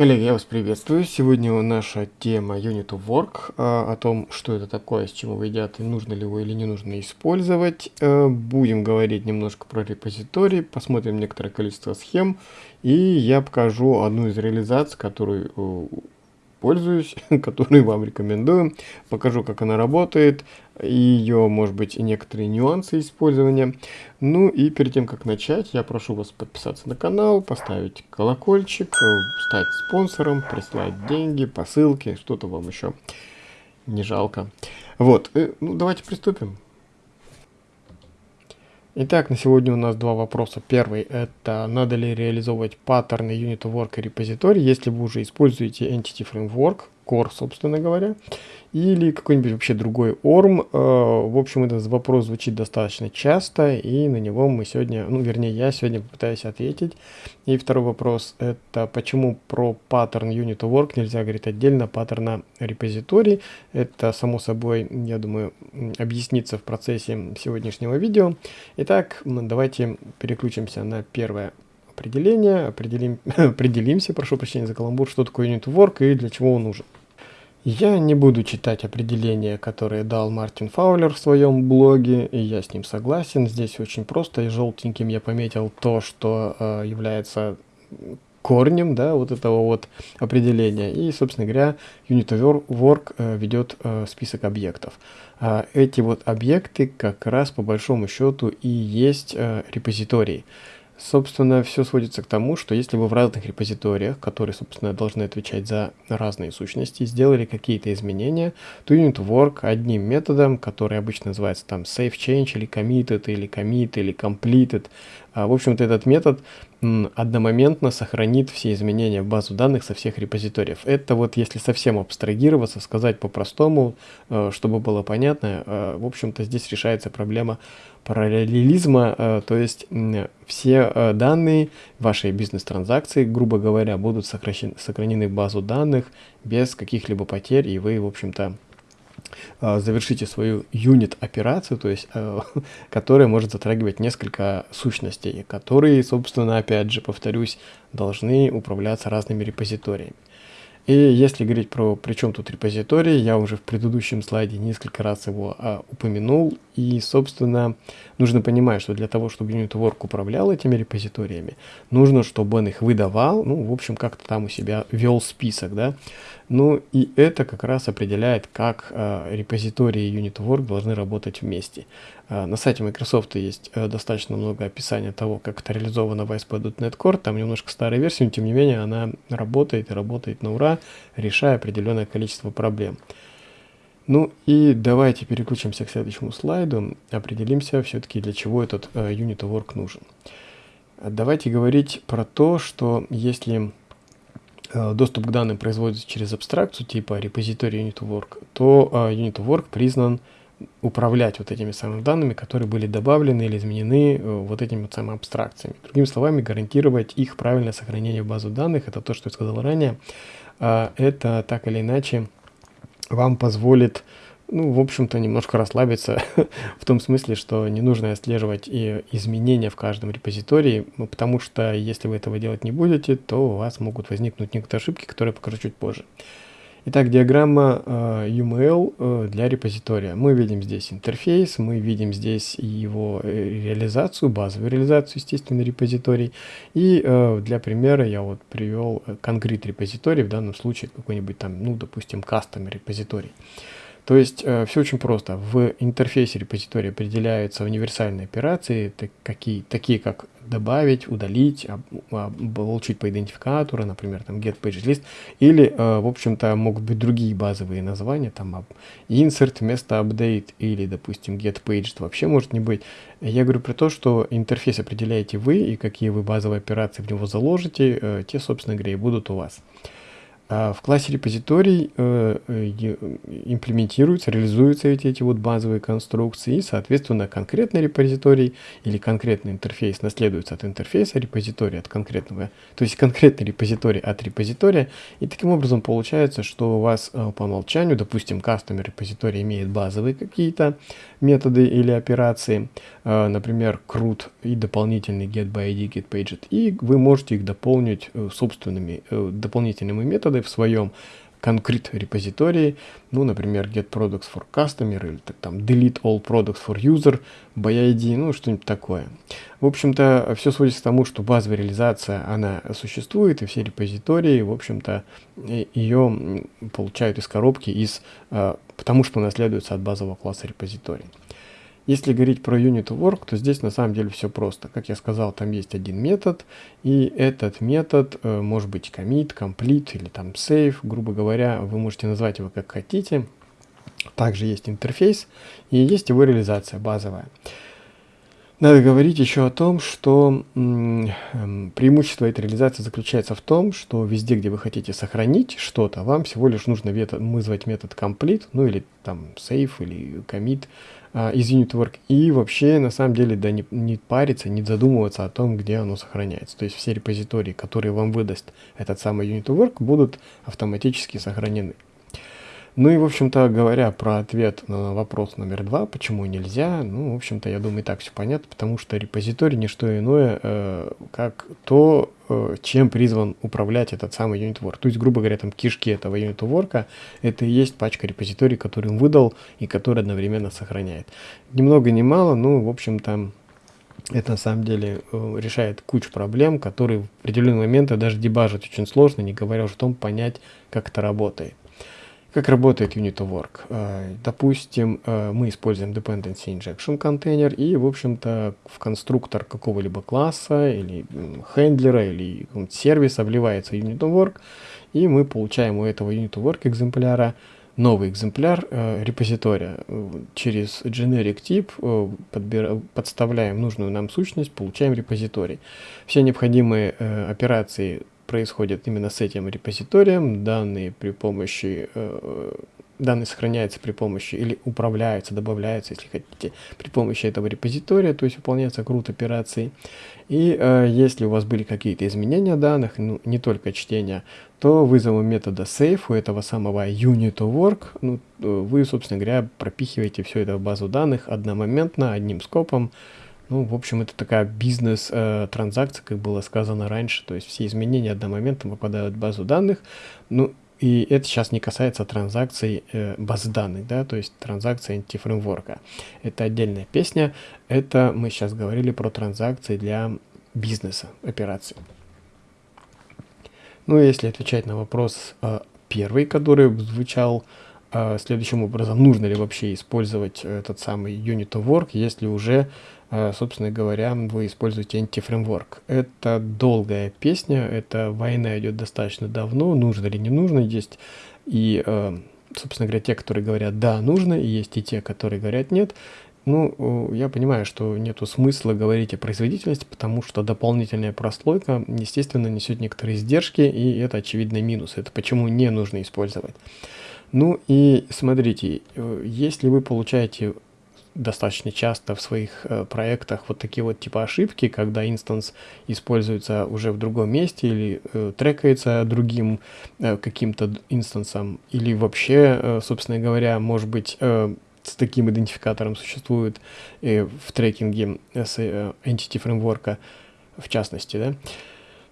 Коллеги, я вас приветствую. Сегодня наша тема Unit of Work, а, о том, что это такое, с чего едят, и нужно ли его или не нужно использовать. А, будем говорить немножко про репозиторий, посмотрим некоторое количество схем, и я покажу одну из реализаций, которую пользуюсь, который вам рекомендую. Покажу, как она работает, ее, может быть, и некоторые нюансы использования. Ну и перед тем, как начать, я прошу вас подписаться на канал, поставить колокольчик, стать спонсором, прислать деньги, посылки, что-то вам еще не жалко. Вот, э, ну давайте приступим. Итак, на сегодня у нас два вопроса. Первый – это надо ли реализовывать паттерны Unit Work и репозиторий, если вы уже используете Entity Framework, Core, собственно говоря или какой-нибудь вообще другой ORM. Э, в общем, этот вопрос звучит достаточно часто, и на него мы сегодня, ну, вернее, я сегодня попытаюсь ответить. И второй вопрос, это почему про паттерн Unit Work нельзя говорить отдельно паттерна репозиторий. Это, само собой, я думаю, объяснится в процессе сегодняшнего видео. Итак, давайте переключимся на первое определение, определим, определимся, прошу прощения за каламбур, что такое Unit Work и для чего он нужен. Я не буду читать определение, которое дал Мартин Фаулер в своем блоге, и я с ним согласен. Здесь очень просто, и желтеньким я пометил то, что э, является корнем, да, вот этого вот определения. И, собственно говоря, Unit of Work э, ведет э, список объектов. А эти вот объекты как раз по большому счету и есть э, репозитории. Собственно, все сводится к тому, что если вы в разных репозиториях, которые, собственно, должны отвечать за разные сущности, сделали какие-то изменения, то unit work одним методом, который обычно называется там save change или committed, или commit, или completed, а, в общем-то, этот метод одномоментно сохранит все изменения в базу данных со всех репозиториев. Это вот если совсем абстрагироваться, сказать по-простому, э, чтобы было понятно, э, в общем-то, здесь решается проблема параллелизма, э, то есть все данные вашей бизнес-транзакции, грубо говоря, будут сохранены в базу данных без каких-либо потерь, и вы, в общем-то, а, завершите свою юнит-операцию, то есть, э, которая может затрагивать несколько сущностей, которые, собственно, опять же, повторюсь, должны управляться разными репозиториями. И если говорить про при чем тут репозиторий, я уже в предыдущем слайде несколько раз его а, упомянул. И, собственно, нужно понимать, что для того, чтобы UnitWork управлял этими репозиториями, нужно, чтобы он их выдавал, ну, в общем, как-то там у себя вел список, да. Ну, и это как раз определяет, как э, репозитории и UnitWork должны работать вместе. Э, на сайте Microsoft есть э, достаточно много описания того, как это реализовано в ASP.NET Core. Там немножко старая версия, но тем не менее она работает и работает на ура, решая определенное количество проблем. Ну и давайте переключимся к следующему слайду, определимся все-таки, для чего этот э, Unit Work нужен. Давайте говорить про то, что если доступ к данным производится через абстракцию типа репозиторий UnitWork, то э, UnitWork признан управлять вот этими самыми данными, которые были добавлены или изменены э, вот этими вот самыми абстракциями. Другими словами, гарантировать их правильное сохранение в базу данных, это то, что я сказал ранее, это так или иначе вам позволит ну, в общем-то, немножко расслабиться в том смысле, что не нужно отслеживать и изменения в каждом репозитории, потому что если вы этого делать не будете, то у вас могут возникнуть некоторые ошибки, которые покажу чуть позже. Итак, диаграмма э, UML э, для репозитория. Мы видим здесь интерфейс, мы видим здесь его э, реализацию, базовую реализацию, естественно, репозиторий. И э, для примера я вот привел конкрет репозиторий, в данном случае какой-нибудь там, ну, допустим, кастом репозиторий. То есть э, все очень просто. В интерфейсе репозитория определяются универсальные операции, так, какие, такие как добавить, удалить, об, об, получить по идентификатору, например, там get page list, или, э, в общем-то, могут быть другие базовые названия, там insert вместо update, или, допустим, get page вообще может не быть. Я говорю про то, что интерфейс определяете вы, и какие вы базовые операции в него заложите, э, те, собственно говоря, и будут у вас. А в классе репозиторий э, э, имплементируются, реализуются эти, эти вот базовые конструкции, и, соответственно, конкретный репозиторий или конкретный интерфейс наследуется от интерфейса репозитория, от конкретного, то есть конкретный репозиторий от репозитория, и таким образом получается, что у вас э, по умолчанию, допустим, кастомер репозиторий имеет базовые какие-то методы или операции, например, CRUD и дополнительный getById, getPaget, и вы можете их дополнить собственными дополнительными методами, в своем конкрет репозитории, ну, например, get products for customer или там delete all products for user, ByID, ну, что-нибудь такое. В общем-то, все сводится к тому, что базовая реализация, она существует, и все репозитории, в общем-то, ее получают из коробки, из, э, потому что наследуется от базового класса репозиторий. Если говорить про unit work, то здесь на самом деле все просто. Как я сказал, там есть один метод, и этот метод э, может быть commit, complete или там save, грубо говоря, вы можете назвать его как хотите. Также есть интерфейс и есть его реализация базовая. Надо говорить еще о том, что эм, преимущество этой реализации заключается в том, что везде, где вы хотите сохранить что-то, вам всего лишь нужно вызвать метод complete, ну или там save или commit, а, из UnitWork и вообще на самом деле да не, не париться, не задумываться о том, где оно сохраняется. То есть все репозитории, которые вам выдаст этот самый UnitWork, будут автоматически сохранены. Ну и, в общем-то, говоря про ответ на вопрос номер два, почему нельзя, ну, в общем-то, я думаю, и так все понятно, потому что репозиторий не что иное, э, как то, э, чем призван управлять этот самый UnitWork. То есть, грубо говоря, там кишки этого UnitWork, это и есть пачка репозиторий, который он выдал и который одновременно сохраняет. Ни много ни мало, ну, в общем-то, это на самом деле э, решает кучу проблем, которые в определенные моменты даже дебажить очень сложно, не говоря уже о том, понять, как это работает. Как работает Unit of Work? Э, допустим, э, мы используем Dependency Injection контейнер и, в общем-то, в конструктор какого-либо класса или хендлера или сервиса вливается Unit of Work, и мы получаем у этого Unit of Work экземпляра новый экземпляр э, репозитория. Через generic тип подставляем нужную нам сущность, получаем репозиторий. Все необходимые операции происходит именно с этим репозиторием. Данные при помощи э, данные сохраняются при помощи или управляются, добавляются, если хотите, при помощи этого репозитория, то есть выполняется крут операций. И э, если у вас были какие-то изменения данных, ну, не только чтения, то вызовом метода save у этого самого unit of work, ну, э, вы, собственно говоря, пропихиваете все это в базу данных одномоментно, одним скопом, ну, в общем, это такая бизнес-транзакция, э, как было сказано раньше. То есть все изменения одномоментно попадают в базу данных. Ну, и это сейчас не касается транзакций э, базы данных, да, то есть транзакции антифреймворка. Это отдельная песня. Это мы сейчас говорили про транзакции для бизнеса, операций. Ну, если отвечать на вопрос э, первый, который звучал э, следующим образом, нужно ли вообще использовать этот самый unit of work, если уже а, собственно говоря, вы используете антифреймворк. Это долгая песня, эта война идет достаточно давно, нужно ли не нужно, есть и, а, собственно говоря, те, которые говорят «да, нужно», и есть и те, которые говорят «нет». Ну, я понимаю, что нету смысла говорить о производительности, потому что дополнительная прослойка, естественно, несет некоторые издержки, и это очевидный минус. Это почему не нужно использовать. Ну и смотрите, э, если вы получаете достаточно часто в своих э, проектах вот такие вот типа ошибки, когда инстанс используется уже в другом месте или э, трекается другим э, каким-то инстансом, или вообще, э, собственно говоря, может быть, э, с таким идентификатором существует э, в трекинге с э, Entity Framework, в частности, да,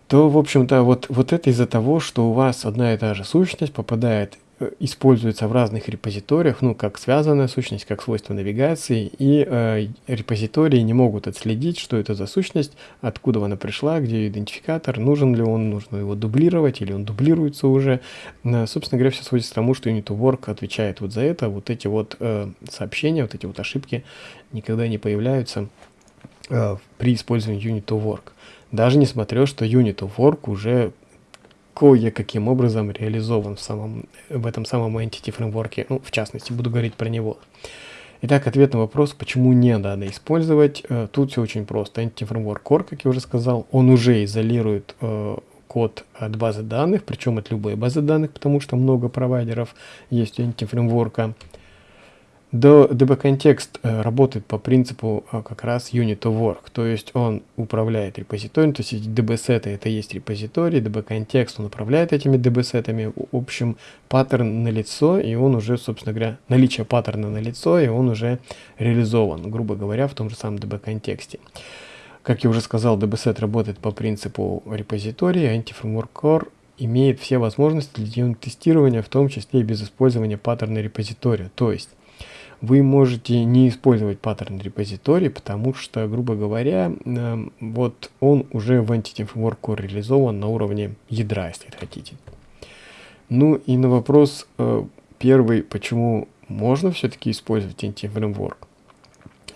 то, в общем-то, вот, вот это из-за того, что у вас одна и та же сущность попадает используется в разных репозиториях, ну, как связанная сущность, как свойство навигации, и э, репозитории не могут отследить, что это за сущность, откуда она пришла, где идентификатор, нужен ли он, нужно его дублировать, или он дублируется уже. Э, собственно говоря, все сводится к тому, что Unit отвечает вот за это, вот эти вот э, сообщения, вот эти вот ошибки никогда не появляются э, при использовании Unit Даже несмотря, что Unit уже кое-каким образом реализован в, самом, в этом самом Entity фреймворке, ну, в частности, буду говорить про него. Итак, ответ на вопрос, почему не надо использовать. Э, тут все очень просто. Entity Framework Core, как я уже сказал, он уже изолирует э, код от базы данных, причем от любой базы данных, потому что много провайдеров есть у Entity фреймворка. DB-контекст э, работает по принципу э, как раз unit of work, то есть он управляет репозиторием, то есть эти DB-сеты это есть репозиторий, DB-контекст он управляет этими DB-сетами, в общем паттерн на лицо, и он уже, собственно говоря, наличие паттерна на лицо, и он уже реализован, грубо говоря, в том же самом DB-контексте. Как я уже сказал, DB-сет работает по принципу репозитория, Anti-Framework Core имеет все возможности для тестирования, в том числе и без использования паттерна репозитория, то есть вы можете не использовать паттерн репозиторий, потому что, грубо говоря, э, вот он уже в Entity Framework реализован на уровне ядра, если хотите. Ну и на вопрос э, первый, почему можно все-таки использовать Entity Framework,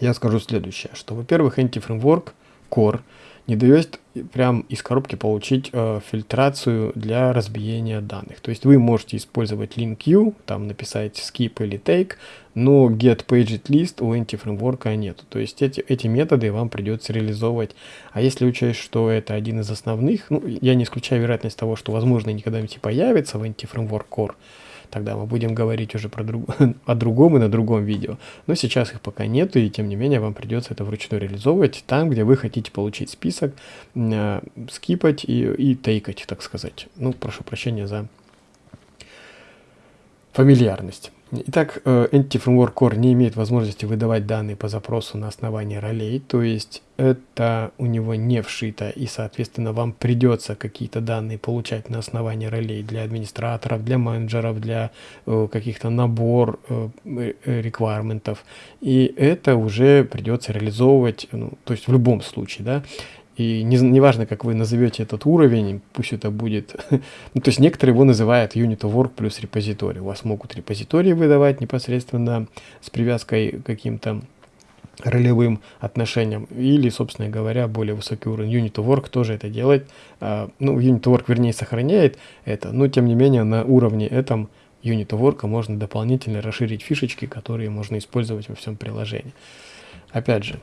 я скажу следующее, что, во-первых, Entity Framework Core – не дает прям из коробки получить э, фильтрацию для разбиения данных. То есть вы можете использовать link там написать skip или take, но get paged list у anti-фреймворка нет. То есть эти, эти методы вам придется реализовывать. А если учесть, что это один из основных, ну, я не исключаю вероятность того, что, возможно, никогда-нибудь появится в anti-фреймворк core, Тогда мы будем говорить уже про друг... о другом и на другом видео. Но сейчас их пока нету, и тем не менее вам придется это вручную реализовывать там, где вы хотите получить список, э, скипать и, и тейкать, так сказать. Ну, прошу прощения за фамильярность. Итак, э, Entity Framework Core не имеет возможности выдавать данные по запросу на основании ролей, то есть это у него не вшито, и, соответственно, вам придется какие-то данные получать на основании ролей для администраторов, для менеджеров, для э, каких-то набор э, реквайрментов, и это уже придется реализовывать, ну, то есть в любом случае, да, и не, неважно, как вы назовете этот уровень, пусть это будет... ну, то есть некоторые его называют Unit of Work плюс репозиторий. У вас могут репозитории выдавать непосредственно с привязкой к каким-то ролевым отношениям. Или, собственно говоря, более высокий уровень Unit of Work тоже это делает. А, ну, Unit of Work, вернее, сохраняет это, но, тем не менее, на уровне этом Unit of Work можно дополнительно расширить фишечки, которые можно использовать во всем приложении. Опять же,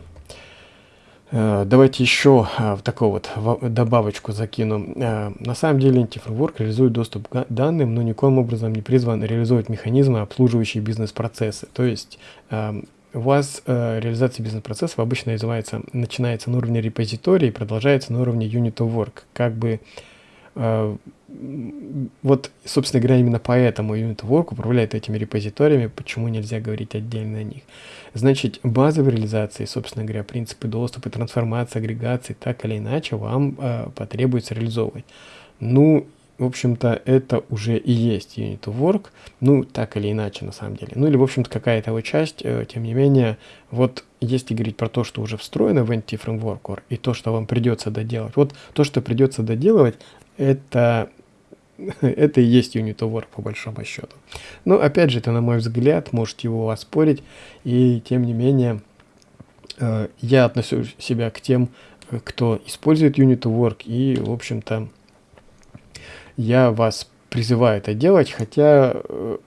давайте еще э, в такую вот добавочку закину. Э, на самом деле Anti-Framework реализует доступ к данным, но никоим образом не призван реализовать механизмы, обслуживающие бизнес-процессы. То есть у вас реализация бизнес-процессов обычно называется, начинается на уровне репозитория и продолжается на уровне unit of work. Как бы вот, собственно говоря, именно поэтому Unit Work управляет этими репозиториями, почему нельзя говорить отдельно о них. Значит, базовые реализации, собственно говоря, принципы доступа, трансформации, агрегации, так или иначе вам э, потребуется реализовывать. Ну, в общем-то, это уже и есть Unit Work, ну, так или иначе, на самом деле. Ну, или, в общем-то, какая-то его часть, э, тем не менее, вот если говорить про то, что уже встроено в Entity Framework и то, что вам придется доделать, вот то, что придется доделывать, это это и есть Work по большому счету. Но опять же, это на мой взгляд, можете его оспорить, и тем не менее, э, я отношу себя к тем, кто использует Unit of Work, и, в общем-то, я вас призываю это делать, хотя э,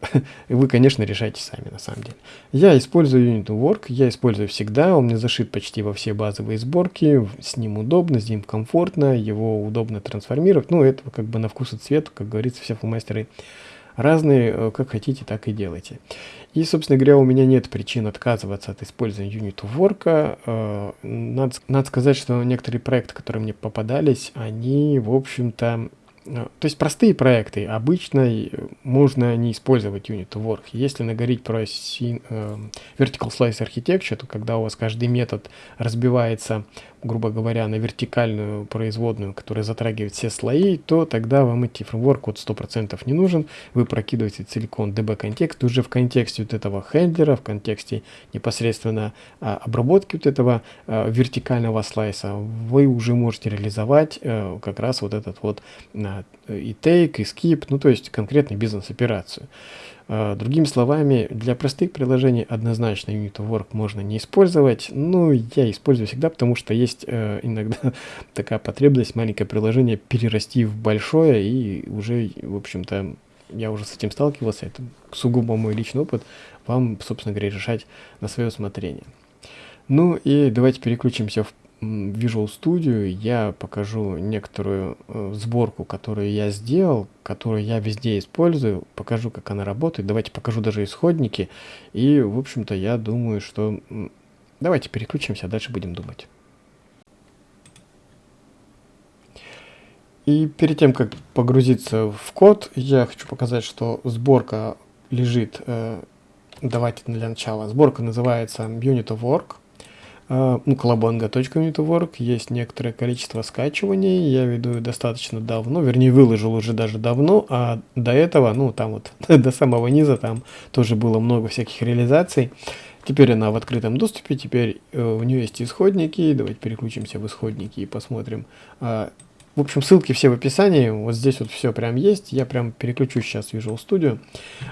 вы, конечно, решайте сами, на самом деле. Я использую Unit Work, я использую всегда, он мне зашит почти во все базовые сборки, с ним удобно, с ним комфортно, его удобно трансформировать. Ну, это как бы на вкус и цвет, как говорится, все фломастеры разные, э, как хотите, так и делайте. И, собственно говоря, у меня нет причин отказываться от использования Unit Work. Э, надо, надо сказать, что некоторые проекты, которые мне попадались, они, в общем-то, то есть простые проекты обычно э, можно не использовать Unit Work. Если наговорить про э, Vertical Slice Architecture, то когда у вас каждый метод разбивается грубо говоря, на вертикальную производную, которая затрагивает все слои, то тогда вам идти фреймворк вот 100% не нужен. Вы прокидываете целиком DB контекст уже в контексте вот этого хендлера, в контексте непосредственно а, обработки вот этого а, вертикального слайса. Вы уже можете реализовать а, как раз вот этот вот а, и take, и skip, ну то есть конкретную бизнес-операцию. А, другими словами, для простых приложений однозначно Unit of Work можно не использовать. Ну, я использую всегда, потому что есть э, иногда такая потребность маленькое приложение перерасти в большое, и уже, в общем-то, я уже с этим сталкивался, это сугубо мой личный опыт, вам, собственно говоря, решать на свое усмотрение. Ну и давайте переключимся в Visual Studio я покажу некоторую э, сборку, которую я сделал, которую я везде использую, покажу, как она работает. Давайте покажу даже исходники. И, в общем-то, я думаю, что... Давайте переключимся, а дальше будем думать. И перед тем, как погрузиться в код, я хочу показать, что сборка лежит, э, давайте для начала, сборка называется Unit of Work, э, ну, колобанга.unit есть некоторое количество скачиваний, я веду достаточно давно, вернее, выложил уже даже давно, а до этого, ну, там вот, до самого низа, там тоже было много всяких реализаций. Теперь она в открытом доступе, теперь э, у нее есть исходники, давайте переключимся в исходники и посмотрим, э, в общем, ссылки все в описании. Вот здесь вот все прям есть. Я прям переключу сейчас Visual Studio.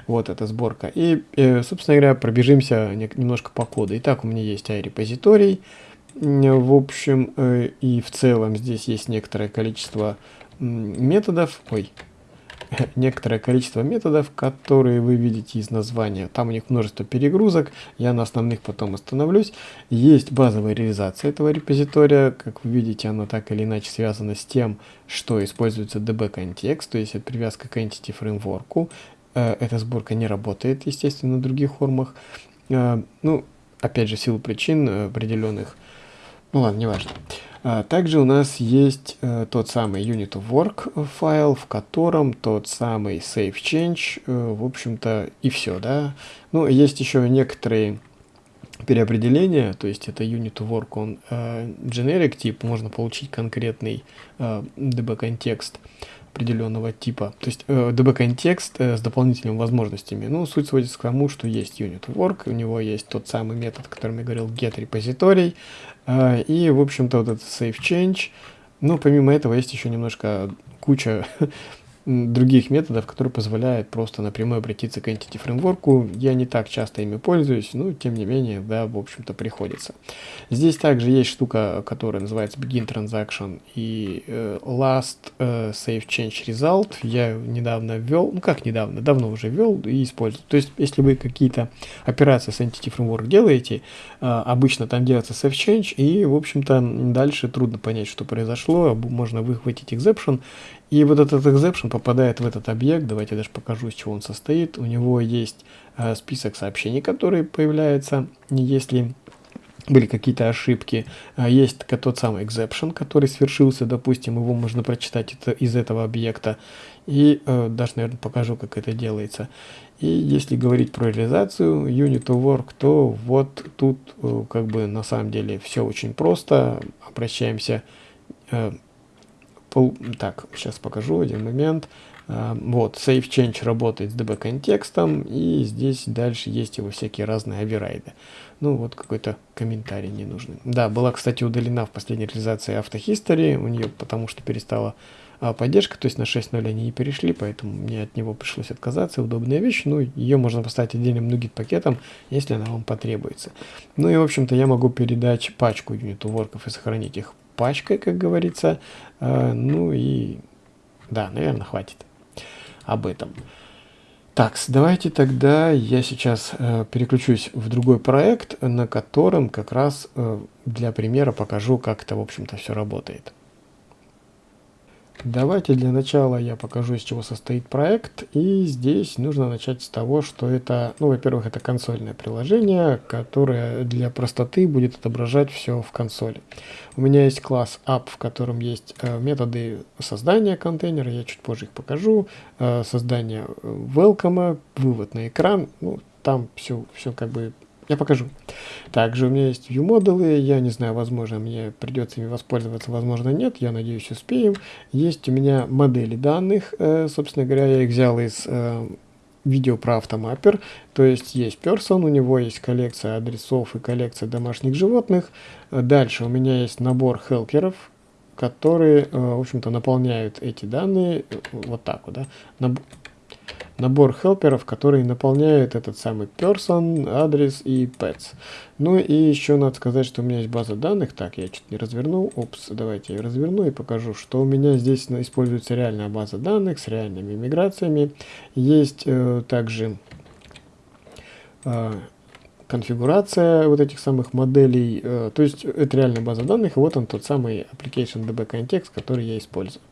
Вот эта сборка. И, э, собственно говоря, пробежимся немножко по коду. Итак, у меня есть iRepository. В общем, э, и в целом здесь есть некоторое количество методов. Ой, некоторое количество методов, которые вы видите из названия. Там у них множество перегрузок, я на основных потом остановлюсь. Есть базовая реализация этого репозитория, как вы видите, она так или иначе связана с тем, что используется DB контекст, то есть это привязка к Entity фреймворку. Э, эта сборка не работает, естественно, на других формах. Э, ну, опять же, в силу причин определенных. Ну ладно, неважно. важно. А, также у нас есть э, тот самый unit of work файл, в котором тот самый save change, э, в общем-то, и все, да. Ну, есть еще некоторые переопределения, то есть это unit work, он э, generic тип, можно получить конкретный э, db контекст определенного типа, то есть э, db контекст э, с дополнительными возможностями. Ну, суть сводится к тому, что есть unit work, у него есть тот самый метод, о котором я говорил, get а, и, в общем-то, вот этот save change. Ну, помимо этого, есть еще немножко куча других методов, которые позволяют просто напрямую обратиться к Entity Framework. Я не так часто ими пользуюсь, но тем не менее, да, в общем-то, приходится. Здесь также есть штука, которая называется Begin Transaction и э, Last э, Save Change Result. Я недавно ввел, ну как недавно, давно уже ввел и использую. То есть, если вы какие-то операции с Entity Framework делаете, э, обычно там делается Save Change, и, в общем-то, дальше трудно понять, что произошло, можно выхватить exception и вот этот exception попадает в этот объект. Давайте я даже покажу, из чего он состоит. У него есть э, список сообщений, которые появляются, если были какие-то ошибки. А есть тот самый exception, который свершился, допустим, его можно прочитать это, из этого объекта. И э, даже, наверное, покажу, как это делается. И если говорить про реализацию unit of work, то вот тут э, как бы на самом деле все очень просто. Обращаемся э, Пол... Так, сейчас покажу один момент. Uh, вот, save change работает с db контекстом, и здесь дальше есть его всякие разные оверрайды. Ну, вот какой-то комментарий не нужный. Да, была, кстати, удалена в последней реализации автохистори, у нее потому что перестала а, поддержка, то есть на 6.0 они не перешли, поэтому мне от него пришлось отказаться. Удобная вещь, ну, ее можно поставить отдельным нугит пакетом, если она вам потребуется. Ну и, в общем-то, я могу передать пачку юниту ворков и сохранить их пачкой, как говорится. Э, ну и да, наверное, хватит об этом. Так, давайте тогда я сейчас э, переключусь в другой проект, на котором как раз э, для примера покажу, как это, в общем-то, все работает. Давайте для начала я покажу, из чего состоит проект. И здесь нужно начать с того, что это, ну, во-первых, это консольное приложение, которое для простоты будет отображать все в консоли. У меня есть класс app, в котором есть э, методы создания контейнера, я чуть позже их покажу, э, создание э, welcome, вывод на экран, ну, там все, все как бы я покажу. Также у меня есть view модулы, я не знаю, возможно, мне придется ими воспользоваться, возможно, нет, я надеюсь, успеем. Есть у меня модели данных, э, собственно говоря, я их взял из э, видео про автомаппер, то есть есть person, у него есть коллекция адресов и коллекция домашних животных. Дальше у меня есть набор хелкеров, которые, э, в общем-то, наполняют эти данные вот так вот, да, набор хелперов, которые наполняют этот самый person, адрес и pets. Ну и еще надо сказать, что у меня есть база данных. Так, я чуть не развернул. Опс, давайте я разверну и покажу, что у меня здесь используется реальная база данных с реальными миграциями. Есть э, также э, конфигурация вот этих самых моделей. Э, то есть это реальная база данных, и вот он тот самый application DB context, который я использую.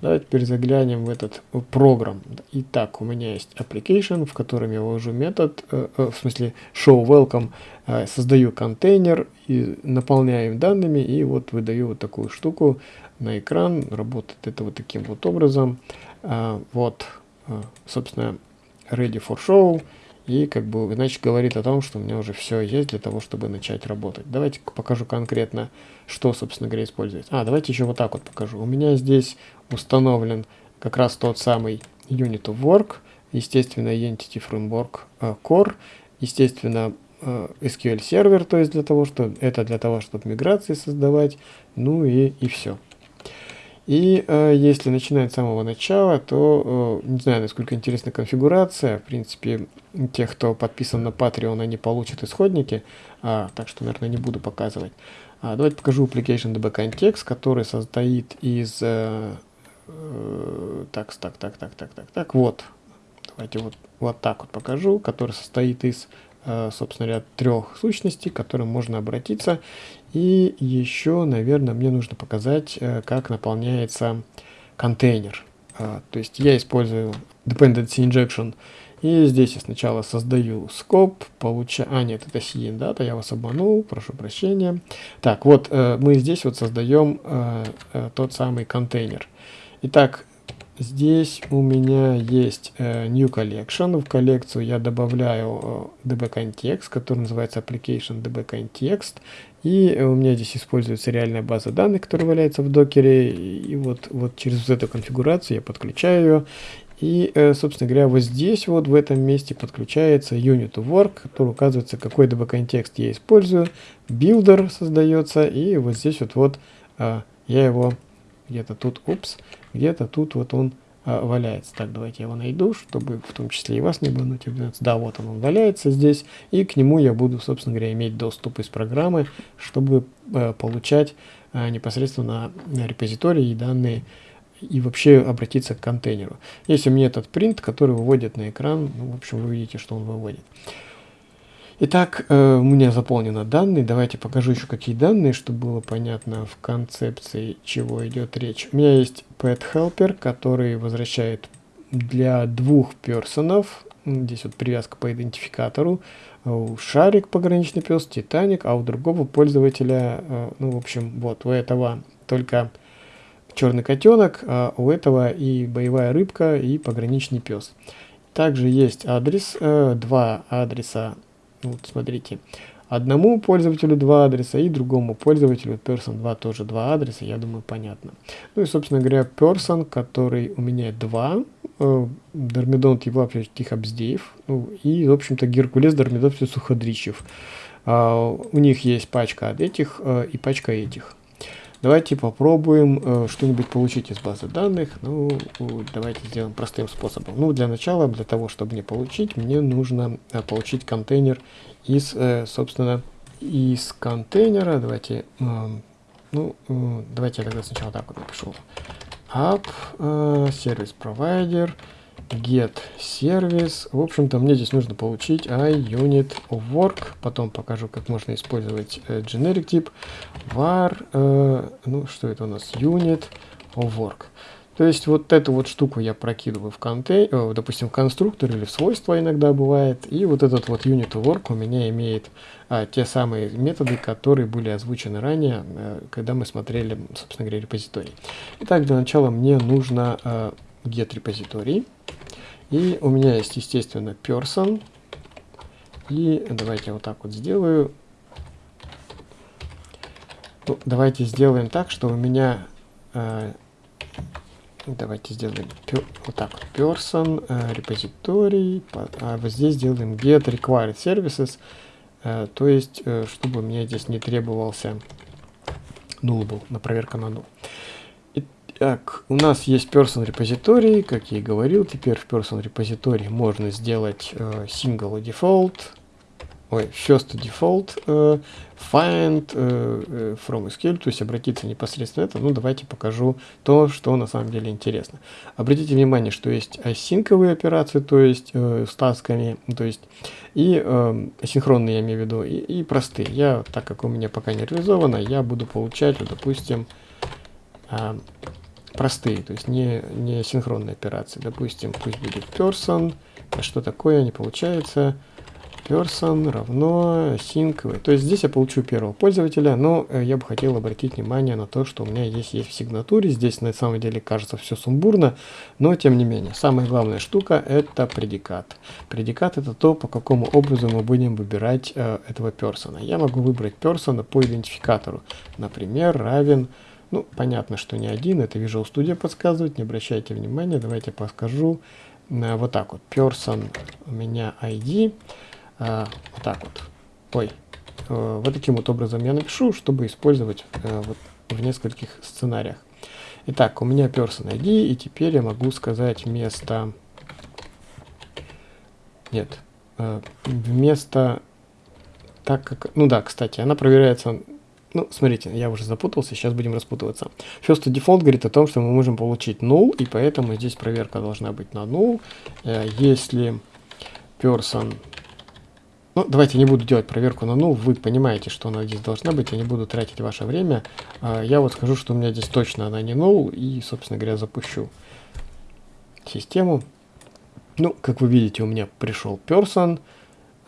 Давайте теперь заглянем в этот программ. Итак, у меня есть application, в котором я ввожу метод, э, э, в смысле show welcome, э, создаю контейнер, и наполняю им данными, и вот выдаю вот такую штуку на экран. Работает это вот таким вот образом. Э, вот, э, собственно, ready for show. И как бы, значит, говорит о том, что у меня уже все есть для того, чтобы начать работать. Давайте покажу конкретно, что, собственно говоря, используется. А, давайте еще вот так вот покажу. У меня здесь установлен как раз тот самый Unit of Work, естественно, Entity Framework uh, Core, естественно, uh, SQL сервер, то есть для того, что это для того, чтобы миграции создавать, ну и, и все. И э, если начинать с самого начала, то э, не знаю, насколько интересна конфигурация. В принципе, тех, кто подписан на Patreon, они получат исходники, а, так что, наверное, не буду показывать. А, давайте покажу application DB context, который состоит из... Э, э, так, так, так, так, так, так, так, вот. Давайте вот, вот так вот покажу, который состоит из Э, собственно говоря, трех сущностей, к которым можно обратиться. И еще, наверное, мне нужно показать, э, как наполняется контейнер. Э, то есть я использую dependency injection. И здесь я сначала создаю scope, получаю... А, нет, это CN data, я вас обманул, прошу прощения. Так, вот мы здесь вот создаем тот самый контейнер. Итак, Здесь у меня есть э, New Collection. В коллекцию я добавляю э, DB Context, который называется Application DB Context. И у меня здесь используется реальная база данных, которая валяется в докере. И вот, вот через эту конфигурацию я подключаю ее. И, э, собственно говоря, вот здесь вот в этом месте подключается Unit Work, который указывается, какой DB контекст я использую. Builder создается. И вот здесь вот, вот э, я его где-то тут, упс, где-то тут вот он а, валяется. Так, давайте я его найду, чтобы в том числе и вас не бануть. Да, вот он, он валяется здесь, и к нему я буду, собственно говоря, иметь доступ из программы, чтобы а, получать а, непосредственно репозитории и данные и вообще обратиться к контейнеру. Есть у меня этот принт, который выводит на экран, ну, в общем, вы видите, что он выводит. Итак, э, у меня заполнены данные. Давайте покажу еще какие данные, чтобы было понятно в концепции, чего идет речь. У меня есть pet helper, который возвращает для двух персонов. Здесь вот привязка по идентификатору. Шарик пограничный пес, Титаник, а у другого пользователя, э, ну, в общем, вот, у этого только черный котенок, а у этого и боевая рыбка, и пограничный пес. Также есть адрес, э, два адреса вот смотрите, одному пользователю два адреса и другому пользователю person 2 тоже два адреса, я думаю, понятно. Ну и, собственно говоря, person, который у меня два, э, Дормидонт Евлапьевич Тихобздеев, ну, и, в общем-то, Геркулес Дормидонт Суходричев. Uh, у них есть пачка от этих uh, и пачка этих. Давайте попробуем э, что-нибудь получить из базы данных. Ну, давайте сделаем простым способом. Ну, для начала, для того, чтобы мне получить, мне нужно э, получить контейнер из, э, собственно, из контейнера. Давайте, э, ну, э, давайте я тогда сначала так вот напишу. App, э, service provider, get service. В общем-то, мне здесь нужно получить iUnit of work. Потом покажу, как можно использовать э, generic тип var. Э, ну, что это у нас? Unit work. То есть вот эту вот штуку я прокидываю в контейнер, э, допустим, в конструктор или в свойства иногда бывает. И вот этот вот unit work у меня имеет а, те самые методы, которые были озвучены ранее, а, когда мы смотрели, собственно говоря, репозиторий. Итак, для начала мне нужно а, get репозиторий. И у меня есть, естественно, person. И давайте вот так вот сделаю. Ну, давайте сделаем так, что у меня... Э, давайте сделаем вот так вот. Person, э, репозиторий. А вот здесь сделаем get required services. Э, то есть, э, чтобы у меня здесь не требовался null был, на проверка на null. Так, у нас есть person репозиторий, как я и говорил, теперь в person репозитории можно сделать э, single default. ой, first default uh, find uh, from SQL, то есть обратиться непосредственно это. Ну, давайте покажу то, что на самом деле интересно. Обратите внимание, что есть асинковые операции, то есть uh, с тасками, то есть и uh, асинхронные, я имею в виду, и, и простые. Я, так как у меня пока не реализовано, я буду получать, допустим, uh, простые, то есть не, не синхронные операции. Допустим, пусть будет person, а что такое, не получается person равно sync. То есть здесь я получу первого пользователя, но э, я бы хотел обратить внимание на то, что у меня здесь есть в сигнатуре. Здесь на самом деле кажется все сумбурно, но тем не менее. Самая главная штука это предикат. Предикат это то, по какому образу мы будем выбирать э, этого персона. Я могу выбрать персона по идентификатору. Например, равен ну, понятно, что не один, это Visual Studio подсказывает, не обращайте внимания, давайте подскажу. Э, вот так вот, person у меня ID, а, вот так вот. Ой, а, вот таким вот образом я напишу, чтобы использовать а, вот в нескольких сценариях. Итак, у меня person ID, и теперь я могу сказать вместо... Нет, вместо... Так как... Ну да, кстати, она проверяется... Ну, смотрите, я уже запутался, сейчас будем распутываться. First default говорит о том, что мы можем получить null, и поэтому здесь проверка должна быть на null. Если person ну, давайте не буду делать проверку на ну, вы понимаете, что она здесь должна быть, я не буду тратить ваше время. А, я вот скажу, что у меня здесь точно она не null, и, собственно говоря, запущу систему. Ну, как вы видите, у меня пришел person,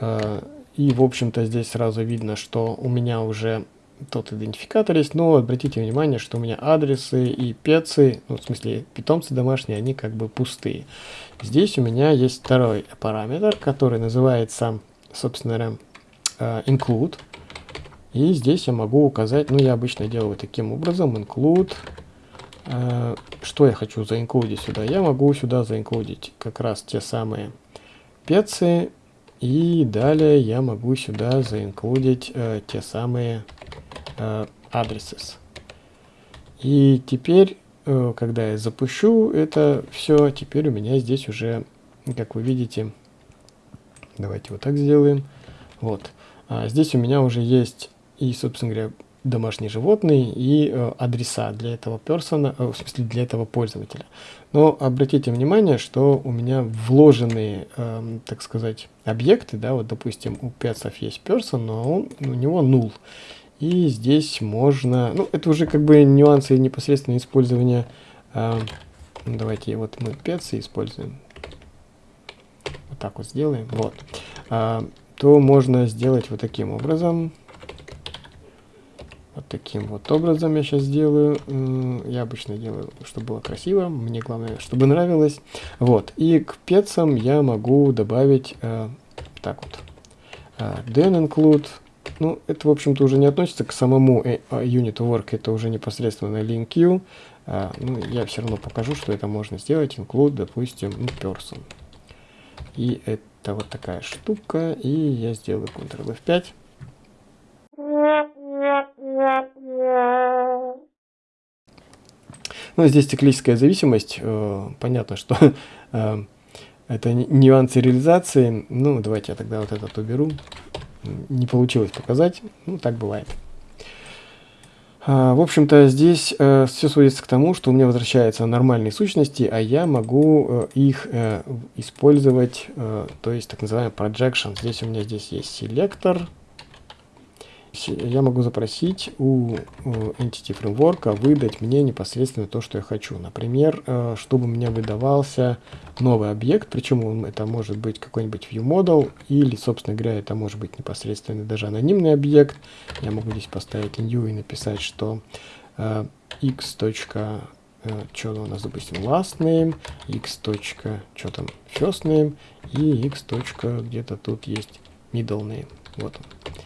а, и, в общем-то, здесь сразу видно, что у меня уже тот идентификатор есть, но обратите внимание, что у меня адресы и пецы, ну, в смысле питомцы домашние, они как бы пустые. Здесь у меня есть второй параметр, который называется собственно говоря, э, include. И здесь я могу указать, ну я обычно делаю таким образом, include. Э, что я хочу заинклюдить сюда? Я могу сюда заинклюдить как раз те самые пецы. И далее я могу сюда заинклюдить э, те самые addresses. И теперь, э, когда я запущу это все, теперь у меня здесь уже, как вы видите, Давайте вот так сделаем. Вот. А здесь у меня уже есть и, собственно говоря, домашние животные и э, адреса для этого персона, э, в смысле для этого пользователя. Но обратите внимание, что у меня вложенные, э, так сказать, объекты, да, вот допустим у пецов есть person, но он, у него null. И здесь можно, ну это уже как бы нюансы непосредственно использования, э, давайте вот мы пецы используем, вот так вот сделаем, вот, а, то можно сделать вот таким образом. Вот таким вот образом я сейчас делаю. Я обычно делаю, чтобы было красиво. Мне главное, чтобы нравилось. Вот. И к пецам я могу добавить э, так вот. Э, then include. Ну, это, в общем-то, уже не относится к самому э, а, unit work. Это уже непосредственно queue. Э, ну, я все равно покажу, что это можно сделать. Include, допустим, person. И это вот такая штука. И я сделаю Ctrl F5. Ну, здесь циклическая зависимость. Э, понятно, что э, это нюансы реализации. Ну, давайте я тогда вот этот уберу. Не получилось показать. Ну, так бывает. А, в общем-то, здесь э, все сводится к тому, что у меня возвращаются нормальные сущности, а я могу э, их э, использовать, то есть так называемый projection. Здесь у меня здесь есть селектор, я могу запросить у Entity Framework выдать мне непосредственно то, что я хочу. Например, э, чтобы меня выдавался новый объект, причем это может быть какой-нибудь viewModel, или, собственно говоря, это может быть непосредственно даже анонимный объект. Я могу здесь поставить new и написать, что э, x. Э, что у нас, допустим, last name, x. что там, first name, и x. где-то тут есть middle name. Вот он.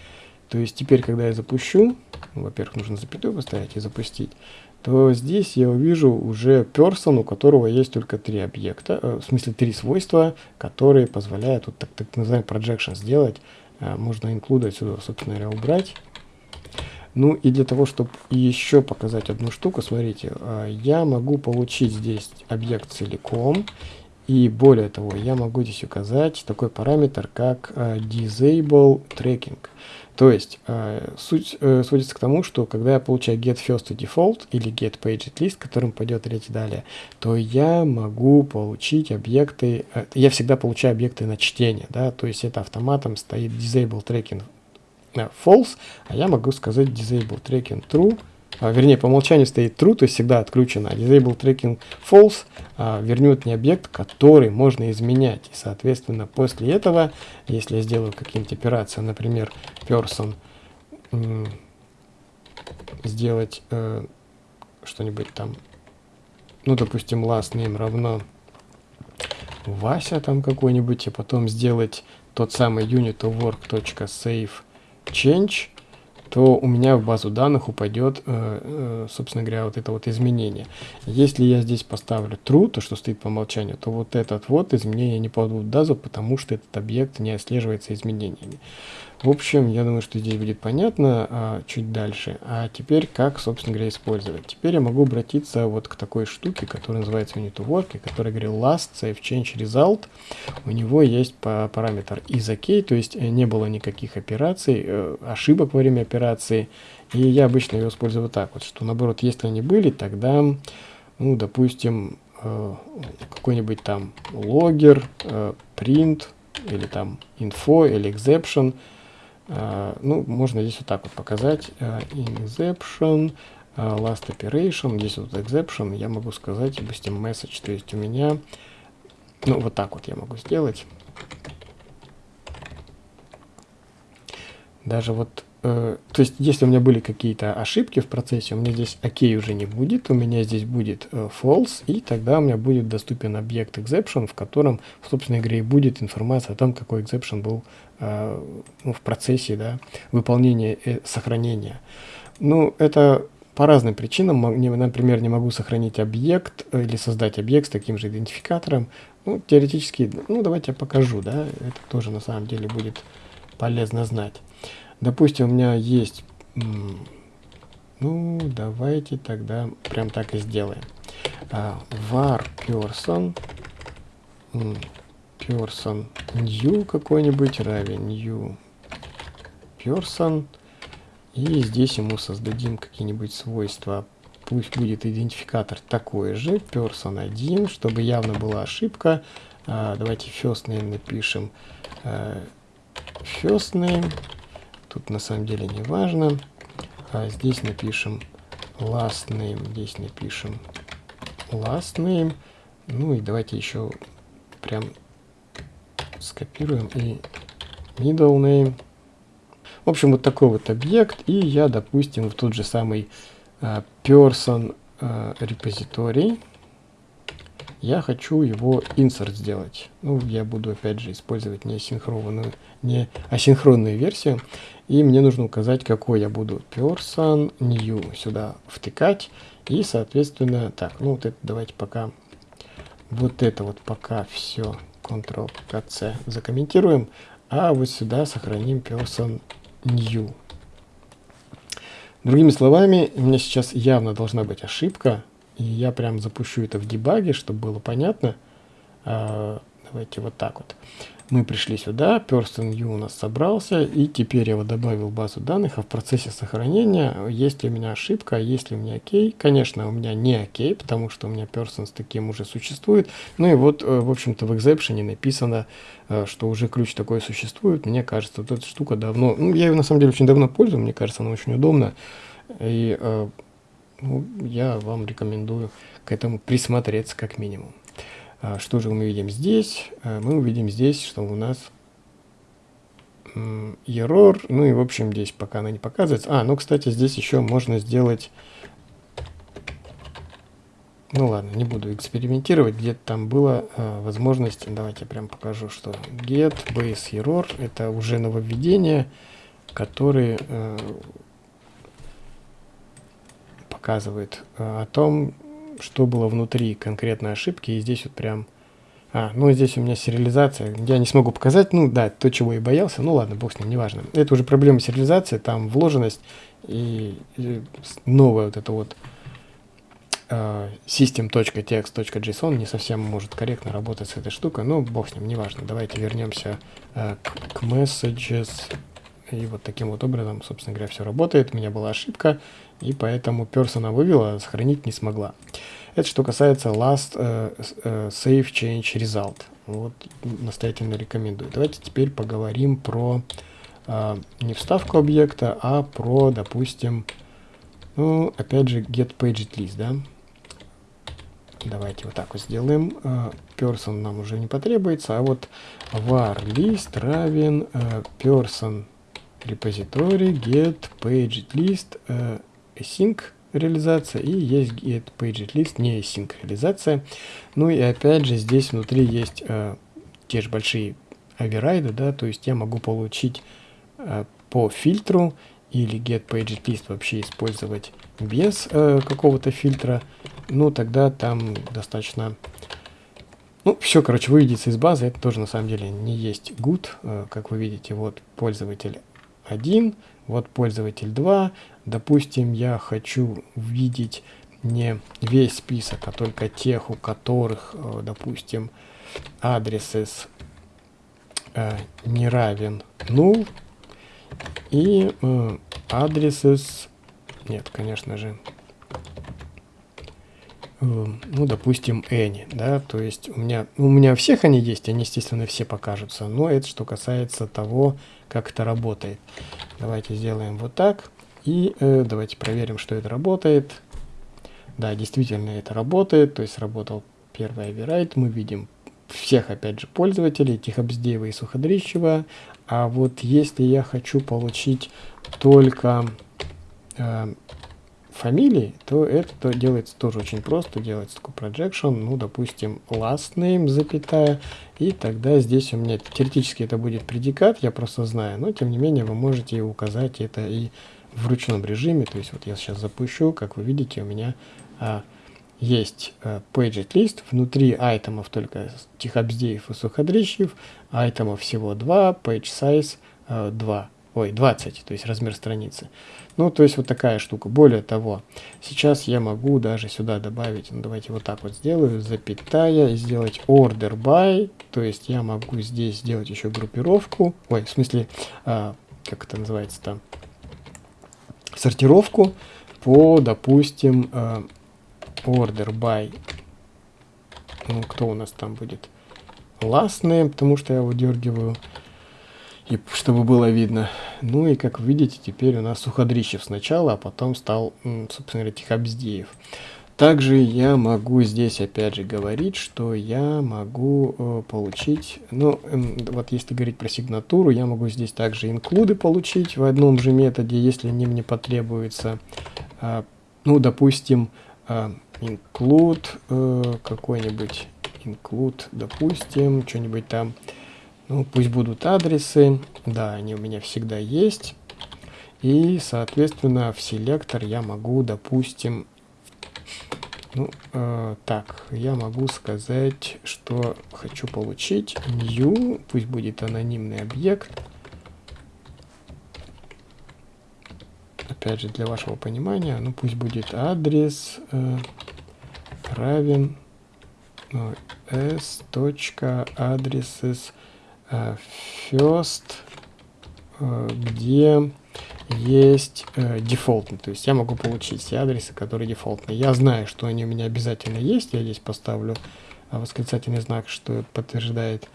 То есть теперь, когда я запущу, во-первых, нужно запятую поставить и запустить, то здесь я увижу уже person, у которого есть только три объекта, э, в смысле три свойства, которые позволяют вот так, так называемый projection сделать. Э, можно include отсюда, собственно говоря, убрать. Ну и для того, чтобы еще показать одну штуку, смотрите, э, я могу получить здесь объект целиком, И более того, я могу здесь указать такой параметр, как э, disable tracking. То есть э, суть э, сводится к тому, что когда я получаю get first to default или get page list, которым пойдет речь далее, то я могу получить объекты, э, я всегда получаю объекты на чтение, да, то есть это автоматом стоит disable tracking э, false, а я могу сказать disable tracking true, вернее, по умолчанию стоит true, то есть всегда отключено. Disable tracking false а, вернет мне объект, который можно изменять. И, соответственно, после этого, если я сделаю какие-нибудь операции, например, person сделать э, что-нибудь там, ну, допустим, last name равно Вася там какой-нибудь, и потом сделать тот самый unit of work.save change, то у меня в базу данных упадет, э, э, собственно говоря, вот это вот изменение. Если я здесь поставлю true, то, что стоит по умолчанию, то вот этот вот изменение не попадут в базу, потому что этот объект не отслеживается изменениями. В общем, я думаю, что здесь будет понятно а, чуть дальше. А теперь как, собственно говоря, использовать. Теперь я могу обратиться вот к такой штуке, которая называется unit to work, который говорил last save change result. У него есть по параметр is ok, то есть э, не было никаких операций, э, ошибок во время операции. И я обычно его использую вот так вот, что наоборот, если они были, тогда, ну, допустим, э, какой-нибудь там логер, print, или там info, или exception – ну, можно здесь вот так вот показать. Exception, uh, last operation, здесь вот exception, я могу сказать, допустим, message, то есть у меня, ну, вот так вот я могу сделать. Даже вот Э, то есть, если у меня были какие-то ошибки в процессе, у меня здесь OK уже не будет, у меня здесь будет э, false, и тогда у меня будет доступен объект exception, в котором в собственной игре будет информация о том, какой exception был э, ну, в процессе да, выполнения э, сохранения. Ну, это по разным причинам. Например, не могу сохранить объект э, или создать объект с таким же идентификатором. Ну, теоретически, ну, давайте я покажу, да, это тоже на самом деле будет полезно знать. Допустим, у меня есть... Ну, давайте тогда прям так и сделаем. Uh, var person person new какой-нибудь равен new person. И здесь ему создадим какие-нибудь свойства. Пусть будет идентификатор такой же, person 1, чтобы явно была ошибка. Uh, давайте first name напишем. Uh, first name Тут на самом деле не важно. А здесь напишем last name. Здесь напишем last name. Ну и давайте еще прям скопируем и middle name. В общем, вот такой вот объект. И я, допустим, в тот же самый uh, person uh, репозиторий я хочу его insert сделать. Ну, я буду опять же использовать не асинхронную, не асинхронную версию. И мне нужно указать, какой я буду person new сюда втыкать. И, соответственно, так, ну вот это давайте пока, вот это вот пока все Ctrl-C закомментируем. А вот сюда сохраним person new. Другими словами, у меня сейчас явно должна быть ошибка, и я прям запущу это в дебаге, чтобы было понятно. Давайте вот так вот. Мы пришли сюда, person u у нас собрался, и теперь я его добавил в базу данных, а в процессе сохранения, есть ли у меня ошибка, есть ли у меня окей. Конечно, у меня не окей, потому что у меня person с таким уже существует. Ну и вот, э, в общем-то, в exception написано, э, что уже ключ такой существует. Мне кажется, вот эта штука давно, ну, я ее на самом деле очень давно пользую, мне кажется, она очень удобна. И э, ну, я вам рекомендую к этому присмотреться как минимум. А, что же мы видим здесь? А, мы увидим здесь, что у нас error, ну и в общем здесь пока она не показывается. А, ну кстати здесь еще можно сделать, ну ладно, не буду экспериментировать, где-то там была а, возможность, давайте я прям покажу, что get base error, это уже нововведение, которые а, показывает а, о том, что было внутри конкретной ошибки. И здесь вот прям... А, ну здесь у меня сериализация. Я не смогу показать. Ну да, то, чего я боялся. Ну ладно, бог с ним, неважно. Это уже проблема сериализации. Там вложенность и, и новая вот эта вот э, system.txt.json не совсем может корректно работать с этой штукой, но бог с ним, неважно. Давайте вернемся э, к, к messages. И вот таким вот образом, собственно говоря, все работает. У меня была ошибка, и поэтому персона вывела, сохранить не смогла. Это что касается last uh, uh, save change result. Вот настоятельно рекомендую. Давайте теперь поговорим про uh, не вставку объекта, а про, допустим, ну, опять же, get paged list, да. Давайте вот так вот сделаем. Uh, person нам уже не потребуется, а вот var list равен uh, person repository get paged list uh, async реализация и есть get paged list не реализация. Ну и опять же здесь внутри есть э, те же большие оверрайды, да, то есть я могу получить э, по фильтру или get paged list вообще использовать без э, какого-то фильтра, ну тогда там достаточно ну, все, короче, выведется из базы. Это тоже на самом деле не есть good. Э, как вы видите, вот пользователь 1, вот пользователь 2. Допустим, я хочу видеть не весь список, а только тех, у которых, э, допустим, адрес э, не равен null. И э, адрес нет, конечно же, э, ну, допустим, any, да, то есть у меня, у меня всех они есть, они, естественно, все покажутся, но это что касается того, как это работает. Давайте сделаем вот так. И э, давайте проверим, что это работает. Да, действительно это работает. То есть работал первый override. Мы видим всех, опять же, пользователей, Тихобздеева и Суходрищева. А вот если я хочу получить только э, фамилии, то это делается тоже очень просто. Делается такой projection, ну, допустим, last name, запятая, и тогда здесь у меня теоретически это будет предикат, я просто знаю, но тем не менее вы можете указать это и в ручном режиме, то есть вот я сейчас запущу, как вы видите, у меня а, есть а, paget list, внутри айтемов только Тихобздеев и Суходрищев, айтемов всего 2, page size а, 2 ой, 20, то есть размер страницы. Ну, то есть вот такая штука. Более того, сейчас я могу даже сюда добавить, ну, давайте вот так вот сделаю, запятая, сделать order by, то есть я могу здесь сделать еще группировку, ой, в смысле, а, как это называется там, сортировку по, допустим, а, order by, ну, кто у нас там будет, last name, потому что я выдергиваю, и чтобы было видно. Ну и как видите, теперь у нас Суходрищев сначала, а потом стал, собственно говоря, Тихобздеев. Также я могу здесь опять же говорить, что я могу э, получить, ну э, вот если говорить про сигнатуру, я могу здесь также инклюды получить в одном же методе, если они мне потребуются. Э, ну, допустим, э, include э, какой-нибудь, include, допустим, что-нибудь там, ну, пусть будут адресы. Да, они у меня всегда есть. И, соответственно, в селектор я могу, допустим, ну, э, так, я могу сказать, что хочу получить new, пусть будет анонимный объект. Опять же, для вашего понимания, ну, пусть будет адрес э, равен ну, s.addresses Э, first, э, где есть э, дефолтный, то есть я могу получить все адресы, которые дефолтные. Я знаю, что они у меня обязательно есть, я здесь поставлю восклицательный знак, что подтверждает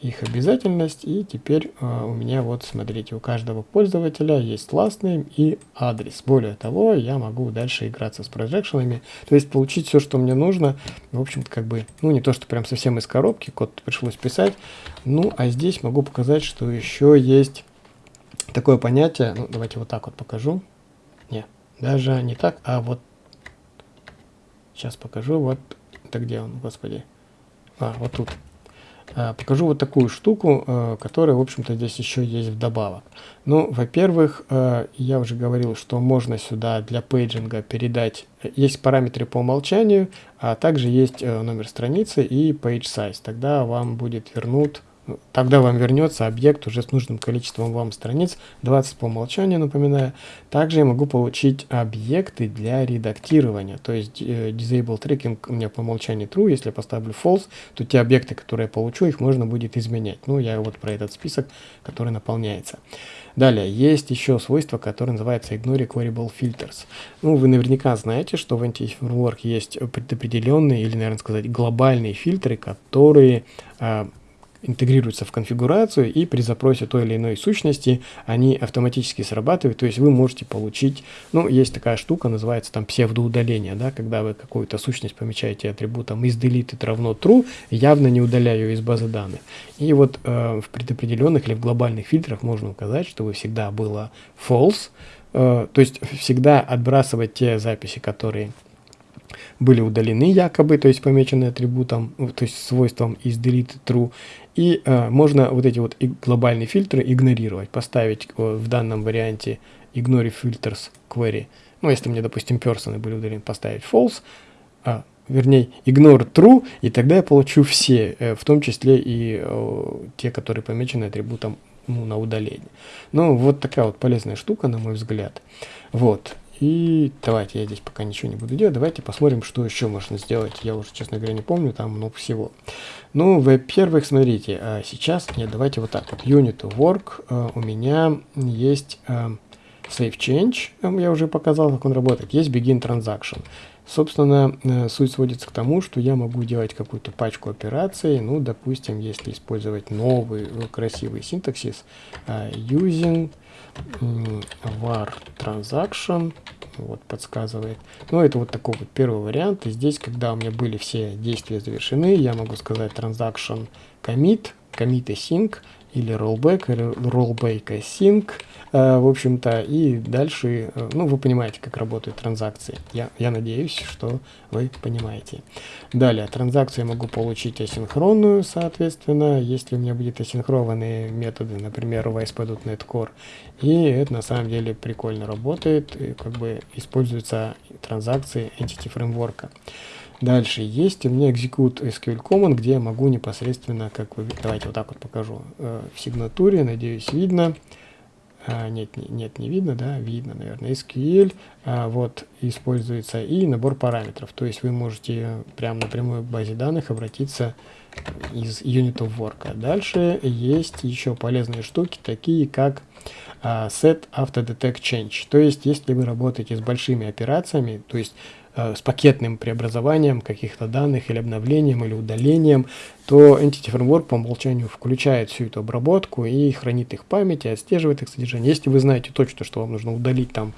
их обязательность. И теперь э, у меня вот, смотрите, у каждого пользователя есть last name и адрес. Более того, я могу дальше играться с прожекшенами, то есть получить все, что мне нужно. В общем-то, как бы, ну не то, что прям совсем из коробки, код пришлось писать. Ну, а здесь могу показать, что еще есть такое понятие, ну давайте вот так вот покажу. Не, даже не так, а вот сейчас покажу, вот, это где он, господи. А, вот тут. Э, покажу вот такую штуку, э, которая, в общем-то, здесь еще есть вдобавок. Ну, во-первых, э, я уже говорил, что можно сюда для пейджинга передать, есть параметры по умолчанию, а также есть номер страницы и page size. Тогда вам будет вернут тогда вам вернется объект уже с нужным количеством вам страниц, 20 по умолчанию, напоминаю. Также я могу получить объекты для редактирования, то есть э, disable tracking у меня по умолчанию true, если я поставлю false, то те объекты, которые я получу, их можно будет изменять. Ну, я вот про этот список, который наполняется. Далее, есть еще свойство, которое называется Ignore Queryable Filters. Ну, вы наверняка знаете, что в Anti-Framework есть предопределенные, или, наверное, сказать, глобальные фильтры, которые а, интегрируются в конфигурацию, и при запросе той или иной сущности они автоматически срабатывают, то есть вы можете получить, ну, есть такая штука, называется там псевдоудаление, да, когда вы какую-то сущность помечаете атрибутом is deleted равно true, явно не удаляю из базы данных. И вот э, в предопределенных или в глобальных фильтрах можно указать, что вы всегда было false, э, то есть всегда отбрасывать те записи, которые были удалены якобы, то есть помечены атрибутом, то есть свойством is deleted true, и э, можно вот эти вот глобальные фильтры игнорировать, поставить э, в данном варианте ignore filters query. Ну, если мне, допустим, персоны были удалены, поставить false, а, вернее, ignore true, и тогда я получу все, э, в том числе и э, те, которые помечены атрибутом ну, на удаление. Ну, вот такая вот полезная штука, на мой взгляд. Вот. И давайте, я здесь пока ничего не буду делать, давайте посмотрим, что еще можно сделать. Я уже, честно говоря, не помню, там много всего. Ну, во-первых, смотрите, а сейчас, нет, давайте вот так вот. Unit work, а, у меня есть а, save change, я уже показал, как он работает. Есть begin transaction. Собственно, э, суть сводится к тому, что я могу делать какую-то пачку операций. Ну, допустим, если использовать новый красивый синтаксис, using var transaction, вот подсказывает. Ну, это вот такой вот первый вариант. И здесь, когда у меня были все действия завершены, я могу сказать transaction commit, commit async, или rollback, или rollback async, э, в общем-то, и дальше, э, ну, вы понимаете, как работают транзакции. Я, я надеюсь, что вы понимаете. Далее, транзакцию я могу получить асинхронную, соответственно, если у меня будет асинхронные методы, например, в ASP.NET Core, и это на самом деле прикольно работает, и как бы используются транзакции Entity Framework. Дальше есть у меня execute SQL command, где я могу непосредственно, как вы, давайте вот так вот покажу, э, в сигнатуре, надеюсь, видно. А, нет, не, нет, не видно, да, видно, наверное, SQL, а, вот, используется и набор параметров, то есть вы можете прямо напрямую в базе данных обратиться из Unit of Work. Дальше есть еще полезные штуки, такие как а, Set After Detect Change, то есть если вы работаете с большими операциями, то есть с пакетным преобразованием каких-то данных или обновлением или удалением, то Entity Framework по умолчанию включает всю эту обработку и хранит их в памяти, отслеживает их содержание. Если вы знаете точно, что вам нужно удалить там,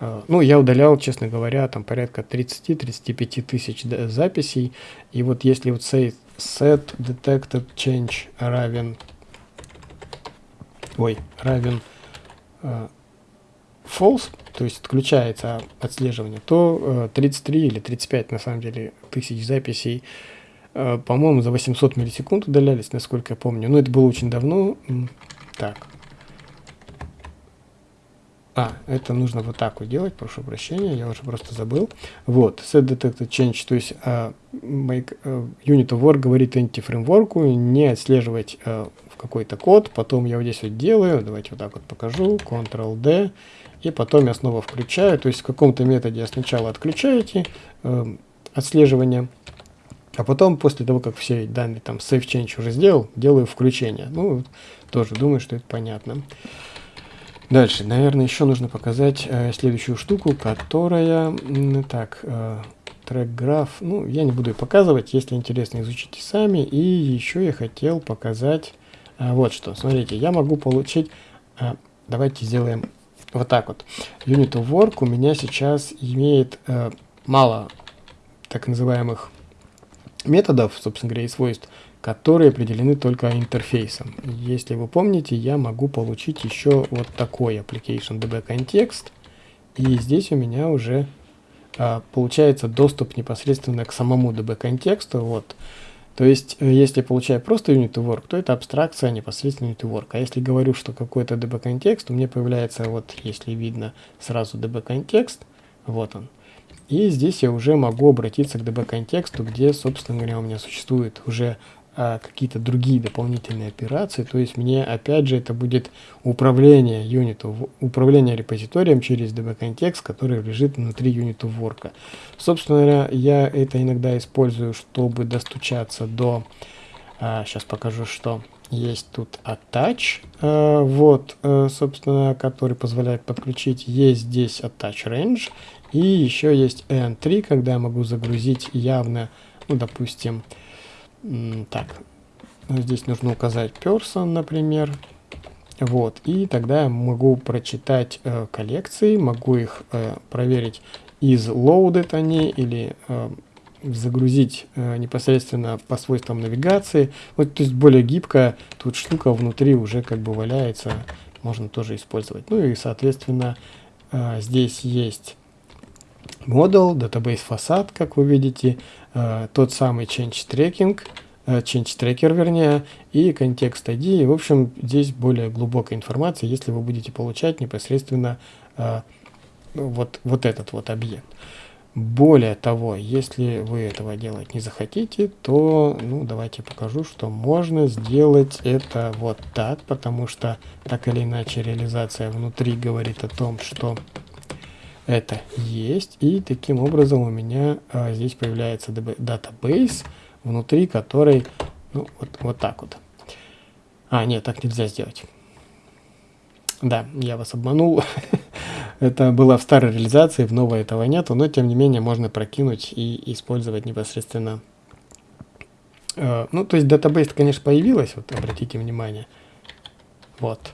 э, ну, я удалял, честно говоря, там порядка 30-35 тысяч записей, и вот если вот say set detected change равен, ой, равен э, false, то есть отключается отслеживание, то 33 э, или 35 на самом деле тысяч записей, э, по-моему, за 800 миллисекунд удалялись, насколько я помню. Но это было очень давно. Так. А, это нужно вот так вот делать, прошу прощения, я уже просто забыл. Вот, set detected change, то есть uh, make, uh, unit of work говорит anti-фреймворку не отслеживать uh, какой-то код, потом я вот здесь вот делаю, давайте вот так вот покажу, Ctrl-D, и потом я снова включаю. То есть в каком-то методе я сначала отключаете э, отслеживание, а потом после того, как все данные там save change уже сделал, делаю включение. Ну, тоже думаю, что это понятно. Дальше, наверное, еще нужно показать э, следующую штуку, которая, так, э, трек граф, ну, я не буду ее показывать, если интересно, изучите сами. И еще я хотел показать э, вот что. Смотрите, я могу получить, э, давайте сделаем вот так вот. Unit of Work у меня сейчас имеет э, мало так называемых методов, собственно говоря, и свойств, которые определены только интерфейсом. Если вы помните, я могу получить еще вот такой application db context, и здесь у меня уже э, получается доступ непосредственно к самому db контексту. Вот то есть, э, если получаю просто unit work, то это абстракция непосредственно unit work. А если говорю, что какой-то db контекст, у меня появляется, вот если видно сразу db контекст, вот он. И здесь я уже могу обратиться к db контексту, где, собственно говоря, у меня существует уже а, какие-то другие дополнительные операции, то есть мне опять же это будет управление юнитом, управление репозиторием через db-контекст, который лежит внутри юнита ворка. Собственно говоря, я это иногда использую, чтобы достучаться до, а, сейчас покажу, что есть тут attach, а, вот, а, собственно, который позволяет подключить, есть здесь attach range, и еще есть n3, когда я могу загрузить явно, ну, допустим, так, здесь нужно указать person, например. Вот, и тогда я могу прочитать э, коллекции, могу их э, проверить, из loaded они или э, загрузить э, непосредственно по свойствам навигации. Вот, то есть более гибкая тут штука внутри уже как бы валяется, можно тоже использовать. Ну и, соответственно, э, здесь есть модул, database фасад, как вы видите, Э, тот самый change tracking, э, change tracker вернее, и контекст ID. В общем, здесь более глубокая информация, если вы будете получать непосредственно э, вот, вот этот вот объект. Более того, если вы этого делать не захотите, то, ну, давайте покажу, что можно сделать это вот так, потому что так или иначе реализация внутри говорит о том, что это есть. И таким образом у меня а, здесь появляется database, внутри которой, ну, вот, вот так вот. А, нет, так нельзя сделать. Да, я вас обманул. это было в старой реализации, в новой этого нету, но тем не менее можно прокинуть и использовать непосредственно. Э, ну, то есть database, конечно, появилась, вот обратите внимание. Вот.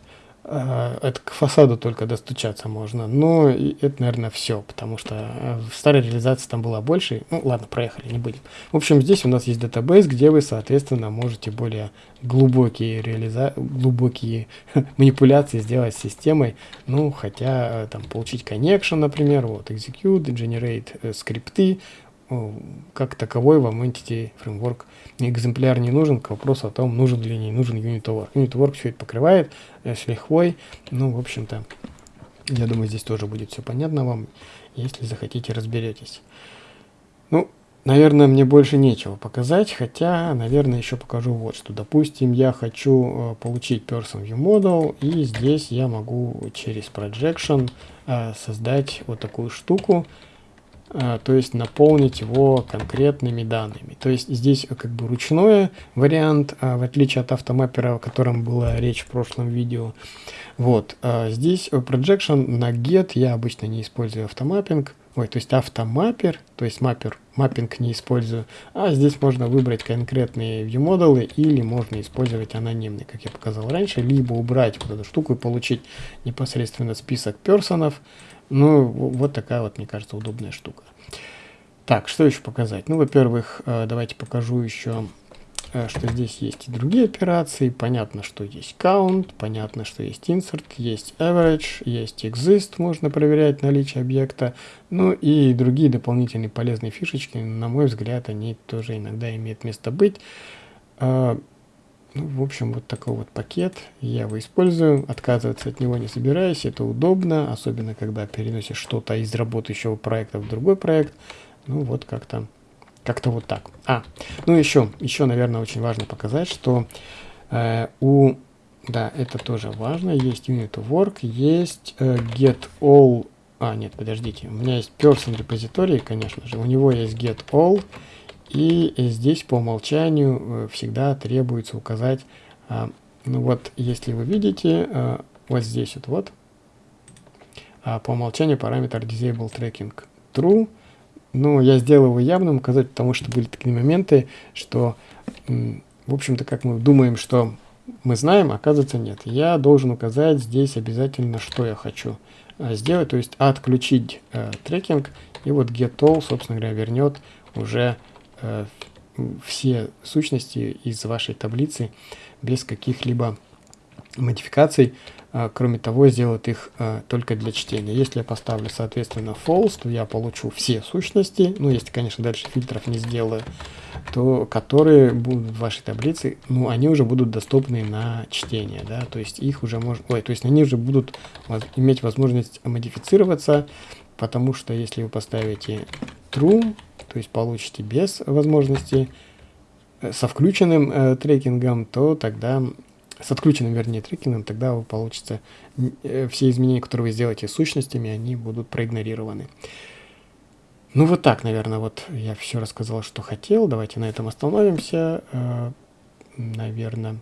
Э, это к фасаду только достучаться можно. Но это, наверное, все, потому что э, в старой реализации там было больше. Ну, ладно, проехали, не будем. В общем, здесь у нас есть датабейс, где вы, соответственно, можете более глубокие, реализа... глубокие манипуляции сделать с системой. Ну, хотя, э, там, получить connection, например, вот, execute, generate скрипты, как таковой вам Entity Framework экземпляр не нужен, к вопросу о том, нужен ли не нужен Unit Work. Unit Work все это покрывает э, с лихвой. Ну, в общем-то, я думаю, здесь тоже будет все понятно вам. Если захотите, разберетесь. Ну, наверное, мне больше нечего показать, хотя, наверное, еще покажу вот что. Допустим, я хочу э, получить Person View Model, и здесь я могу через Projection э, создать вот такую штуку, то есть наполнить его конкретными данными. То есть здесь как бы ручной вариант, а, в отличие от автомаппера, о котором была речь в прошлом видео. Вот, а, здесь projection на get я обычно не использую автомаппинг, ой, то есть автомаппер, то есть маппер, маппинг не использую, а здесь можно выбрать конкретные view-модулы или можно использовать анонимный, как я показал раньше, либо убрать вот эту штуку и получить непосредственно список персонов, ну, вот такая вот, мне кажется, удобная штука. Так, что еще показать? Ну, во-первых, э, давайте покажу еще, что здесь есть и другие операции. Понятно, что есть count, понятно, что есть insert, есть average, есть exist, можно проверять наличие объекта. Ну и другие дополнительные полезные фишечки, на мой взгляд, они тоже иногда имеют место быть. Э, ну, в общем, вот такой вот пакет я его использую, отказываться от него не собираюсь, это удобно, особенно когда переносишь что-то из работающего проекта в другой проект. Ну, вот как-то как-то вот так. А, ну еще, еще, наверное, очень важно показать, что э, у, да, это тоже важно, есть unit work, есть э, get all, а, нет, подождите, у меня есть person repository, конечно же, у него есть get all, и здесь по умолчанию э, всегда требуется указать, а, ну вот, если вы видите, а, вот здесь вот, вот а, по умолчанию параметр disable tracking true. Ну, я сделал его явным указать, потому что были такие моменты, что, в общем-то, как мы думаем, что мы знаем, оказывается нет. Я должен указать здесь обязательно, что я хочу сделать, то есть отключить э, трекинг, и вот getAll, собственно говоря, вернет уже Э, все сущности из вашей таблицы без каких-либо модификаций. А, кроме того, сделает их а, только для чтения. Если я поставлю, соответственно, false, то я получу все сущности, ну, если, конечно, дальше фильтров не сделаю, то которые будут в вашей таблице, ну, они уже будут доступны на чтение, да, то есть их уже можно, ой, то есть они уже будут иметь возможность модифицироваться, потому что если вы поставите true, то есть получите без возможности э, со включенным э, трекингом, то тогда с отключенным, вернее, трекингом, тогда вы получится э, все изменения, которые вы сделаете сущностями, они будут проигнорированы. Ну вот так, наверное, вот я все рассказал, что хотел. Давайте на этом остановимся. Э, наверное,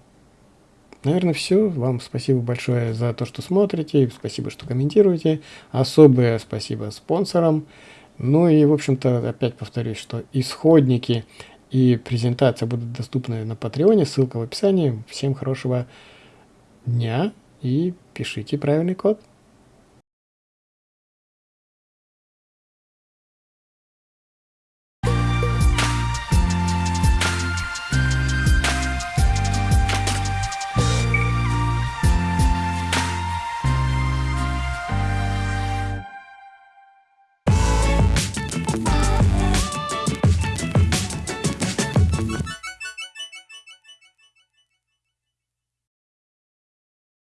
наверное, все. Вам спасибо большое за то, что смотрите. Спасибо, что комментируете. Особое спасибо спонсорам. Ну и, в общем-то, опять повторюсь, что исходники и презентация будут доступны на Патреоне. Ссылка в описании. Всем хорошего дня и пишите правильный код.